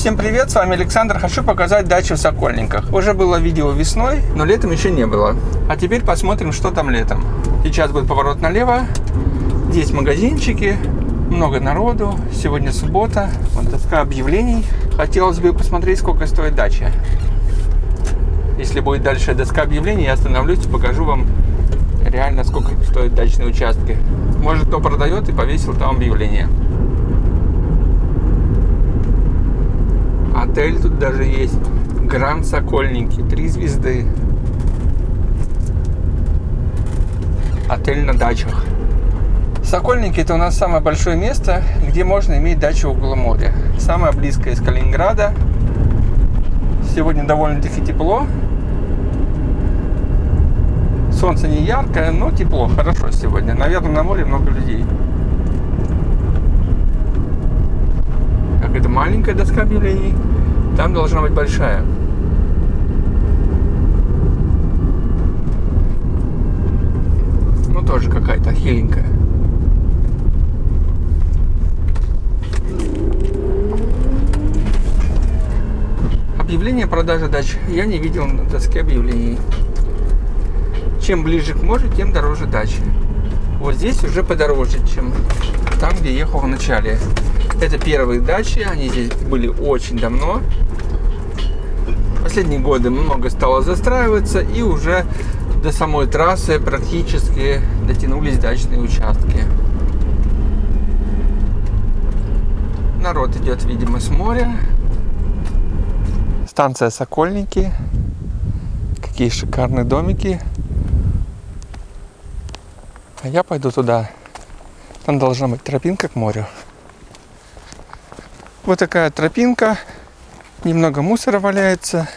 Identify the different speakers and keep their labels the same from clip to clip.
Speaker 1: Всем привет, с вами Александр. Хочу показать дачу в Сокольниках. Уже было видео весной, но летом еще не было. А теперь посмотрим, что там летом. Сейчас будет поворот налево. Здесь магазинчики, много народу. Сегодня суббота. Вот доска объявлений. Хотелось бы посмотреть, сколько стоит дача. Если будет дальше доска объявлений, я остановлюсь и покажу вам реально, сколько стоят дачные участки. Может, кто продает и повесил там объявление. Отель тут даже есть. Гранд Сокольники. Три звезды. Отель на дачах. Сокольники это у нас самое большое место, где можно иметь дачу около моря. Самое близкое из Калининграда. Сегодня довольно-таки тепло. Солнце не яркое, но тепло, хорошо сегодня. Наверное, на море много людей. Как это маленькая доска объявлений, там должна быть большая. Ну, тоже какая-то хиленькая. Объявление продажи дач я не видел на доске объявлений. Чем ближе к морю, тем дороже дачи. Вот здесь уже подороже, чем там, где ехал в начале. Это первые дачи, они здесь были очень давно. Последние годы много стало застраиваться, и уже до самой трассы практически дотянулись дачные участки. Народ идет, видимо, с моря. Станция Сокольники. Какие шикарные домики. А я пойду туда. Там должна быть тропинка к морю. Вот такая тропинка. Немного мусора валяется.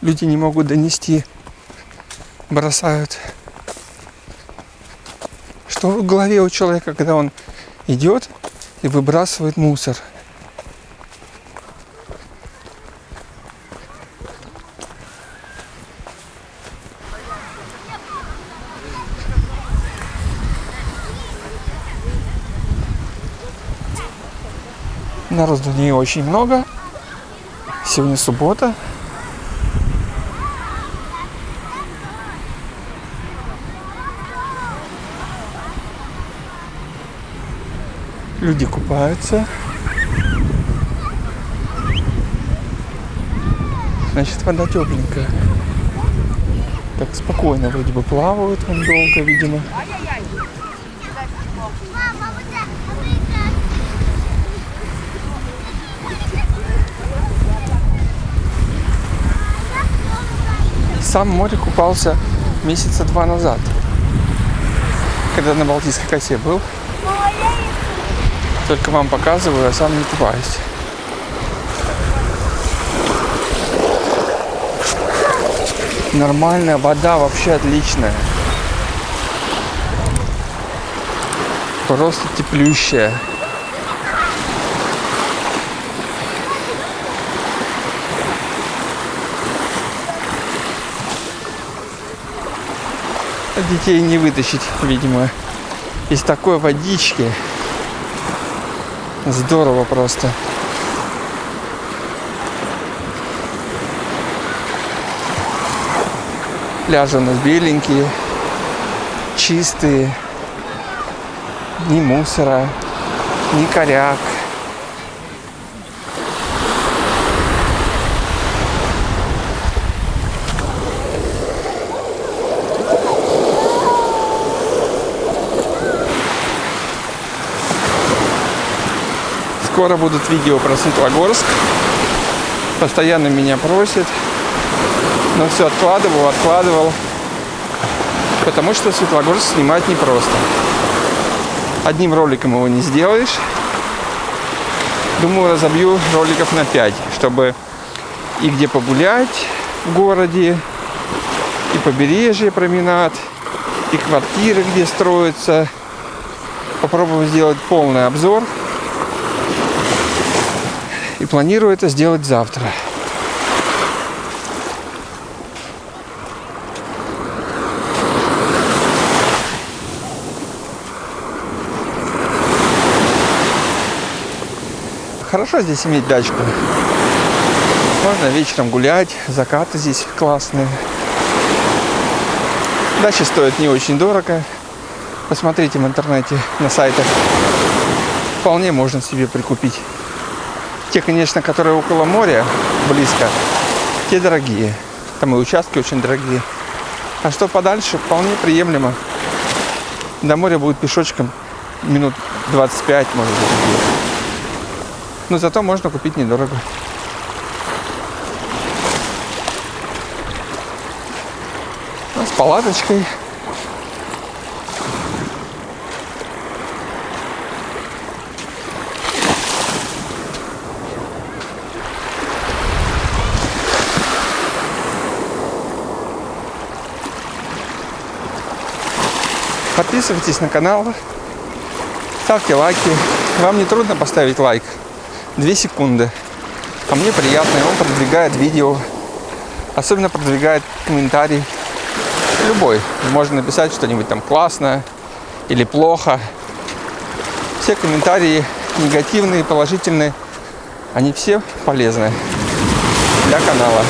Speaker 1: Люди не могут донести. Бросают. Что в голове у человека, когда он идет и выбрасывает мусор? Народу не очень много. Сегодня суббота. Люди купаются. Значит, вода тепленькая. Так спокойно вроде бы плавают он долго, видимо. Сам в море купался месяца два назад, когда на Балтийской косе был. Только вам показываю, а сам не купаюсь. Нормальная вода, вообще отличная. Просто теплющая. Детей не вытащить, видимо, из такой водички. Здорово просто. Пляжи у нас беленькие, чистые, ни мусора, ни коряк. Скоро будут видео про Светлогорск. Постоянно меня просят. Но все откладывал, откладывал. Потому что Светлогорск снимать непросто. Одним роликом его не сделаешь. Думаю, разобью роликов на 5, чтобы и где погулять в городе, и побережье променад, и квартиры, где строятся. Попробую сделать полный обзор и планирую это сделать завтра. Хорошо здесь иметь дачку. Можно вечером гулять, закаты здесь классные. Дачи стоят не очень дорого. Посмотрите в интернете на сайтах. Вполне можно себе прикупить. Те, конечно, которые около моря, близко, те дорогие. Там и участки очень дорогие. А что подальше, вполне приемлемо. До моря будет пешочком минут 25, может быть. Но зато можно купить недорого. Ну, с палаточкой. Подписывайтесь на канал, ставьте лайки. Вам не трудно поставить лайк. Две секунды. А мне приятно, и он продвигает видео. Особенно продвигает комментарий. Любой. Можно написать что-нибудь там классное или плохо. Все комментарии негативные, положительные, они все полезны для канала.